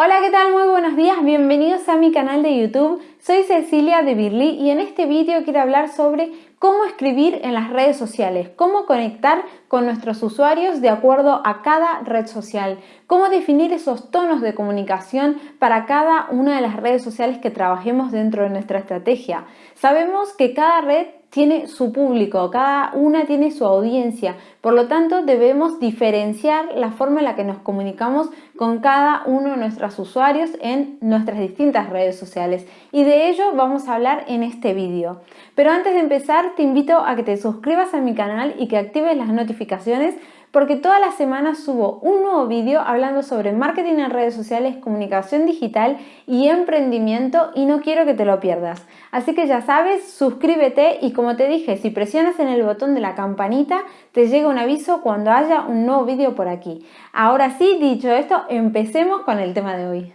Hola, ¿qué tal? Muy buenos días, bienvenidos a mi canal de YouTube. Soy Cecilia de Birli y en este vídeo quiero hablar sobre cómo escribir en las redes sociales, cómo conectar con nuestros usuarios de acuerdo a cada red social, cómo definir esos tonos de comunicación para cada una de las redes sociales que trabajemos dentro de nuestra estrategia. Sabemos que cada red tiene su público, cada una tiene su audiencia, por lo tanto debemos diferenciar la forma en la que nos comunicamos con cada uno de nuestros usuarios en nuestras distintas redes sociales y de ello vamos a hablar en este vídeo. Pero antes de empezar te invito a que te suscribas a mi canal y que actives las notificaciones porque todas las semanas subo un nuevo vídeo hablando sobre marketing en redes sociales, comunicación digital y emprendimiento y no quiero que te lo pierdas. Así que ya sabes, suscríbete y como te dije, si presionas en el botón de la campanita te llega un aviso cuando haya un nuevo vídeo por aquí. Ahora sí, dicho esto, empecemos con el tema de hoy.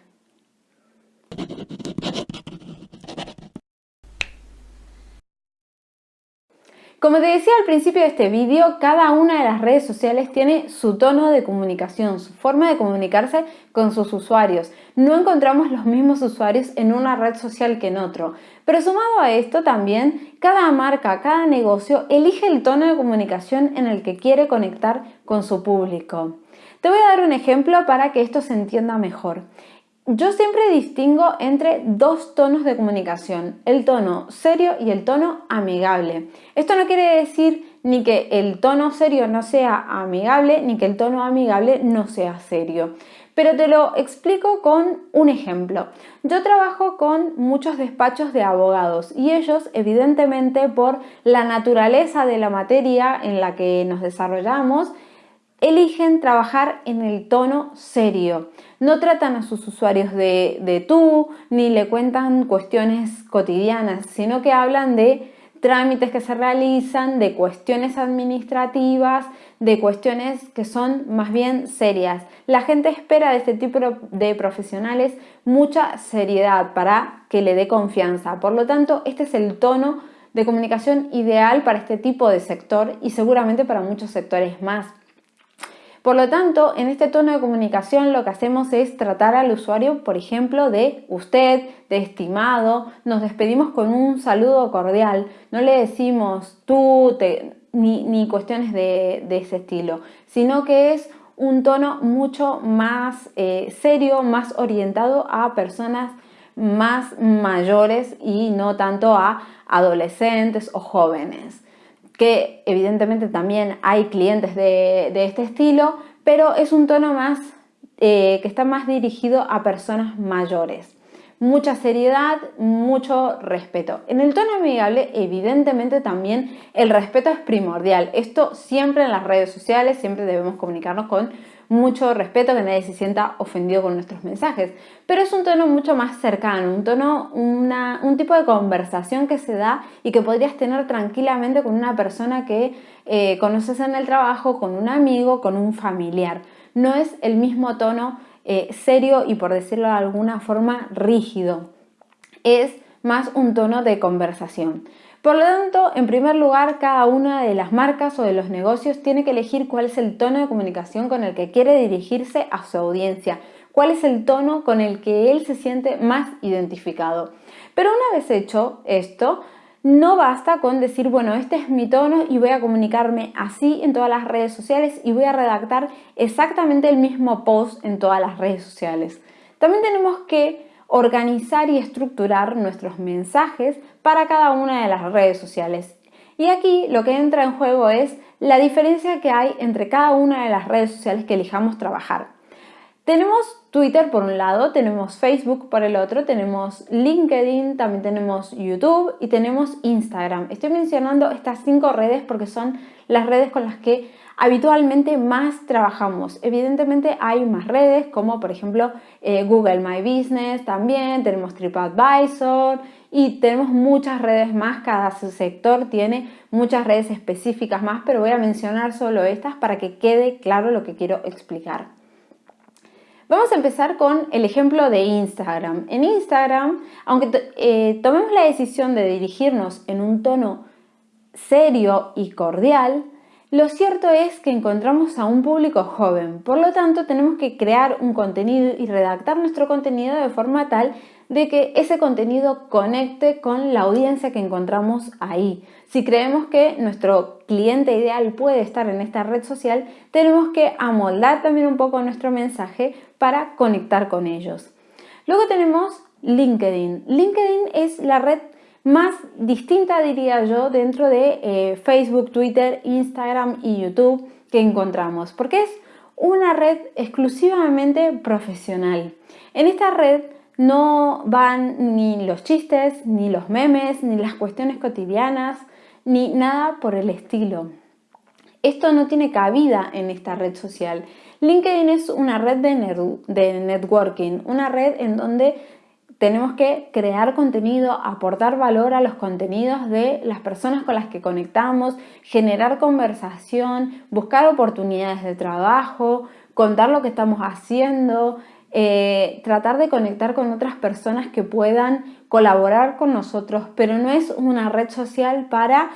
Como te decía al principio de este vídeo, cada una de las redes sociales tiene su tono de comunicación, su forma de comunicarse con sus usuarios. No encontramos los mismos usuarios en una red social que en otro. Pero sumado a esto también, cada marca, cada negocio elige el tono de comunicación en el que quiere conectar con su público. Te voy a dar un ejemplo para que esto se entienda mejor. Yo siempre distingo entre dos tonos de comunicación, el tono serio y el tono amigable. Esto no quiere decir ni que el tono serio no sea amigable, ni que el tono amigable no sea serio. Pero te lo explico con un ejemplo. Yo trabajo con muchos despachos de abogados y ellos, evidentemente, por la naturaleza de la materia en la que nos desarrollamos, eligen trabajar en el tono serio. No tratan a sus usuarios de, tú, ni le cuentan cuestiones cotidianas, sino que hablan de trámites que se realizan, de cuestiones administrativas, de cuestiones que son más bien serias. La gente espera de este tipo de profesionales mucha seriedad para que le dé confianza. Por lo tanto, este es el tono de comunicación ideal para este tipo de sector y seguramente para muchos sectores más. Por lo tanto, en este tono de comunicación lo que hacemos es tratar al usuario, por ejemplo, de usted, de estimado, nos despedimos con un saludo cordial, no le decimos tú, ni, cuestiones de, ese estilo, sino que es un tono mucho más eh, serio, más orientado a personas más mayores y no tanto a adolescentes o jóvenes que evidentemente también hay clientes de, este estilo, pero es un tono más eh, que está más dirigido a personas mayores. Mucha seriedad, mucho respeto. En el tono amigable, evidentemente también el respeto es primordial. Esto siempre en las redes sociales, siempre debemos comunicarnos con mucho respeto, que nadie se sienta ofendido con nuestros mensajes. Pero es un tono mucho más cercano, un tono, un tipo de conversación que se da y que podrías tener tranquilamente con una persona que eh, conoces en el trabajo, con un amigo, con un familiar. No es el mismo tono eh, serio y por decirlo de alguna forma rígido. Es más un tono de conversación. Por lo tanto, en primer lugar, cada una de las marcas o de los negocios tiene que elegir cuál es el tono de comunicación con el que quiere dirigirse a su audiencia, cuál es el tono con el que él se siente más identificado. Pero una vez hecho esto, no basta con decir, bueno, este es mi tono y voy a comunicarme así en todas las redes sociales y voy a redactar exactamente el mismo post en todas las redes sociales. También tenemos que organizar y estructurar nuestros mensajes para cada una de las redes sociales. Y aquí lo que entra en juego es la diferencia que hay entre cada una de las redes sociales que elijamos trabajar. Tenemos Twitter por un lado, tenemos Facebook por el otro, tenemos LinkedIn, también tenemos YouTube y tenemos Instagram. Estoy mencionando estas cinco redes porque son las redes con las que habitualmente más trabajamos. Evidentemente hay más redes como por ejemplo eh, Google My Business también, tenemos TripAdvisor y tenemos muchas redes más, cada sector tiene muchas redes específicas más, pero voy a mencionar solo estas para que quede claro lo que quiero explicar. Vamos a empezar con el ejemplo de Instagram. En Instagram, aunque eh, tomemos la decisión de dirigirnos en un tono serio y cordial, Lo cierto es que encontramos a un público joven, por lo tanto tenemos que crear un contenido y redactar nuestro contenido de forma tal de que ese contenido conecte con la audiencia que encontramos ahí. Si creemos que nuestro cliente ideal puede estar en esta red social, tenemos que amoldar también un poco nuestro mensaje para conectar con ellos. Luego tenemos LinkedIn. LinkedIn es la red más distinta, diría yo, dentro de eh, Facebook, Twitter, Instagram y YouTube que encontramos, porque es una red exclusivamente profesional. En esta red no van ni los chistes, ni los memes, ni las cuestiones cotidianas, ni nada por el estilo. Esto no tiene cabida en esta red social. LinkedIn es una red de, networking, una red en donde tenemos que crear contenido, aportar valor a los contenidos de las personas con las que conectamos, generar conversación, buscar oportunidades de trabajo, contar lo que estamos haciendo, eh, tratar de conectar con otras personas que puedan colaborar con nosotros, pero no es una red social para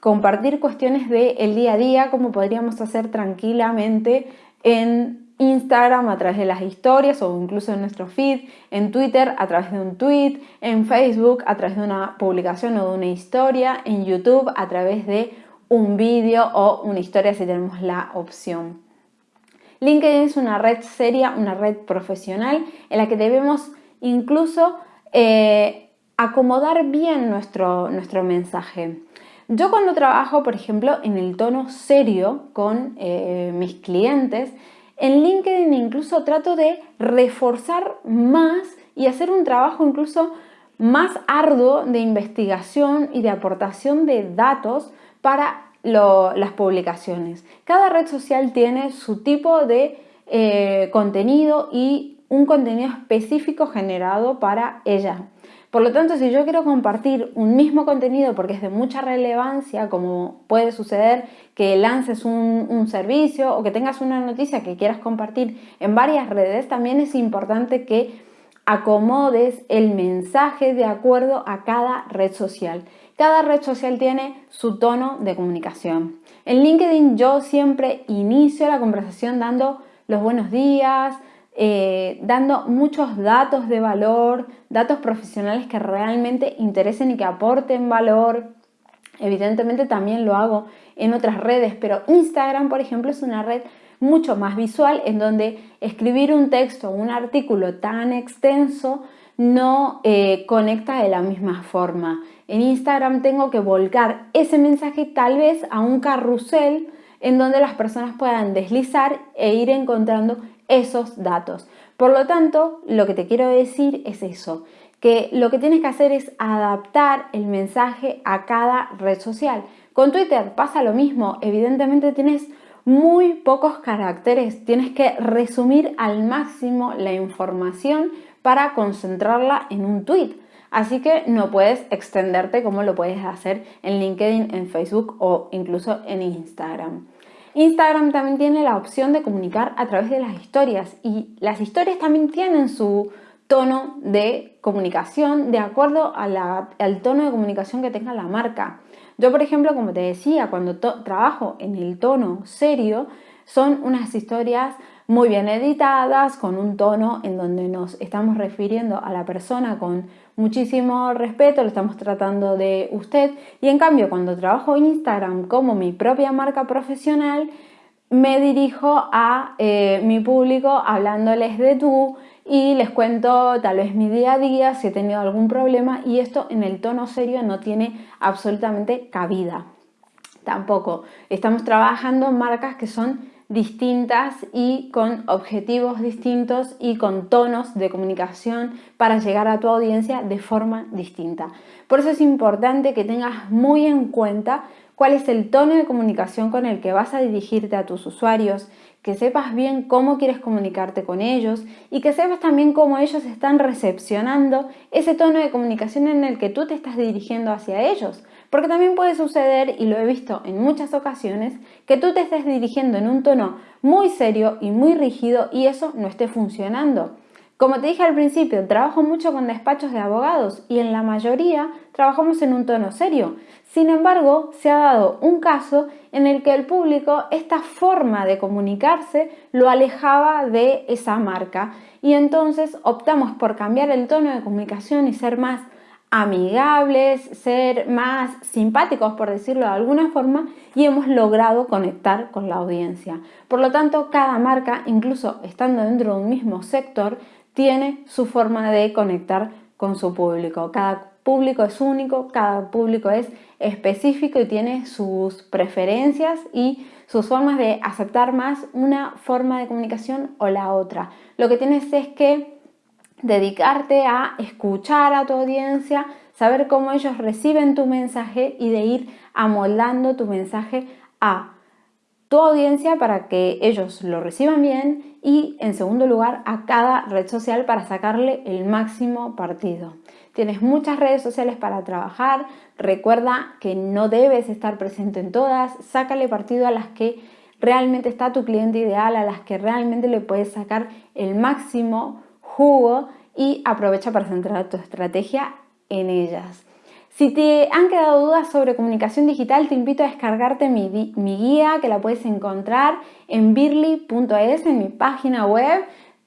compartir cuestiones del día a día como podríamos hacer tranquilamente en Instagram a través de las historias o incluso en nuestro feed, en Twitter a través de un tweet, en Facebook a través de una publicación o de una historia, en YouTube a través de un vídeo o una historia si tenemos la opción. LinkedIn es una red seria, una red profesional en la que debemos incluso eh, acomodar bien nuestro, nuestro mensaje. Yo cuando trabajo, por ejemplo, en el tono serio con eh, mis clientes, en LinkedIn incluso trato de reforzar más y hacer un trabajo incluso más arduo de investigación y de aportación de datos para las publicaciones. Cada red social tiene su tipo de eh, contenido y un contenido específico generado para ella. Por lo tanto, si yo quiero compartir un mismo contenido porque es de mucha relevancia, como puede suceder que lances un, un, servicio o que tengas una noticia que quieras compartir en varias redes, también es importante que acomodes el mensaje de acuerdo a cada red social. Cada red social tiene su tono de comunicación. En LinkedIn yo siempre inicio la conversación dando los buenos días, eh, dando muchos datos de valor, datos profesionales que realmente interesen y que aporten valor. Evidentemente también lo hago en otras redes, pero Instagram, por ejemplo, es una red mucho más visual en donde escribir un texto o un artículo tan extenso no eh, conecta de la misma forma. En Instagram tengo que volcar ese mensaje tal vez a un carrusel en donde las personas puedan deslizar e ir encontrando esos datos. Por lo tanto, lo que te quiero decir es eso, que lo que tienes que hacer es adaptar el mensaje a cada red social. Con Twitter pasa lo mismo, evidentemente tienes muy pocos caracteres, tienes que resumir al máximo la información para concentrarla en un tweet. Así que no puedes extenderte como lo puedes hacer en LinkedIn, en Facebook o incluso en Instagram. Instagram también tiene la opción de comunicar a través de las historias y las historias también tienen su tono de comunicación de acuerdo al tono de comunicación que tenga la marca. Yo, por ejemplo, como te decía, cuando trabajo en el tono serio, son unas historias muy bien editadas, con un tono en donde nos estamos refiriendo a la persona con muchísimo respeto, lo estamos tratando de usted. Y en cambio, cuando trabajo Instagram como mi propia marca profesional, me dirijo a eh, mi público hablándoles de tú y les cuento tal vez mi día a día, si he tenido algún problema y esto en el tono serio no tiene absolutamente cabida. Tampoco. Estamos trabajando en marcas que son distintas y con objetivos distintos y con tonos de comunicación para llegar a tu audiencia de forma distinta. Por eso es importante que tengas muy en cuenta cuál es el tono de comunicación con el que vas a dirigirte a tus usuarios, que sepas bien cómo quieres comunicarte con ellos y que sepas también cómo ellos están recepcionando ese tono de comunicación en el que tú te estás dirigiendo hacia ellos. Porque también puede suceder, y lo he visto en muchas ocasiones, que tú te estés dirigiendo en un tono muy serio y muy rígido y eso no esté funcionando. Como te dije al principio, trabajo mucho con despachos de abogados y en la mayoría trabajamos en un tono serio. Sin embargo, se ha dado un caso en el que el público, esta forma de comunicarse, lo alejaba de esa marca. Y entonces optamos por cambiar el tono de comunicación y ser más amigables, ser más simpáticos, por decirlo de alguna forma, y hemos logrado conectar con la audiencia. Por lo tanto, cada marca, incluso estando dentro de un mismo sector, tiene su forma de conectar con su público. Cada público es único, cada público es específico y tiene sus preferencias y sus formas de aceptar más una forma de comunicación o la otra. Lo que tienes es que dedicarte a escuchar a tu audiencia, saber cómo ellos reciben tu mensaje y de ir amoldando tu mensaje a tu audiencia para que ellos lo reciban bien y en segundo lugar a cada red social para sacarle el máximo partido. Tienes muchas redes sociales para trabajar, recuerda que no debes estar presente en todas, sácale partido a las que realmente está tu cliente ideal, a las que realmente le puedes sacar el máximo jugo y aprovecha para centrar tu estrategia en ellas. Si te han quedado dudas sobre comunicación digital, te invito a descargarte mi, guía que la puedes encontrar en birly.es, en mi página web.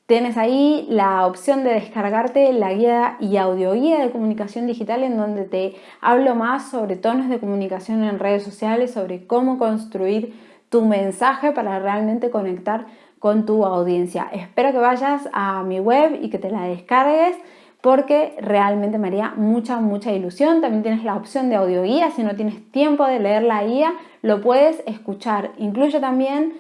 Tienes ahí la opción de descargarte la guía y audioguía de comunicación digital en donde te hablo más sobre tonos de comunicación en redes sociales, sobre cómo construir tu mensaje para realmente conectar con tu audiencia. Espero que vayas a mi web y que te la descargues porque realmente me haría mucha, mucha ilusión. También tienes la opción de audioguía, si no tienes tiempo de leer la guía, lo puedes escuchar. Incluye también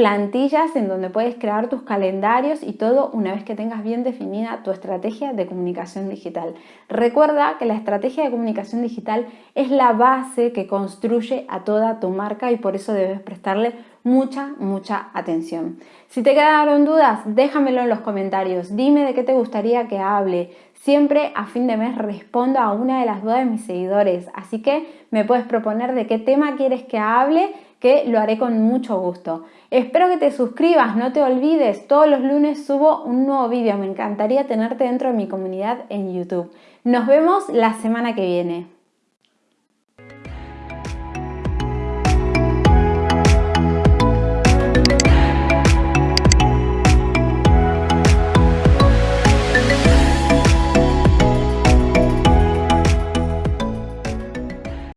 plantillas en donde puedes crear tus calendarios y todo una vez que tengas bien definida tu estrategia de comunicación digital. Recuerda que la estrategia de comunicación digital es la base que construye a toda tu marca y por eso debes prestarle mucha, mucha atención. Si te quedaron dudas, déjamelo en los comentarios. Dime de qué te gustaría que hable. Siempre a fin de mes respondo a una de las dudas de mis seguidores, así que me puedes proponer de qué tema quieres que hable que lo haré con mucho gusto. Espero que te suscribas, no te olvides, todos los lunes subo un nuevo vídeo, me encantaría tenerte dentro de mi comunidad en YouTube. Nos vemos la semana que viene.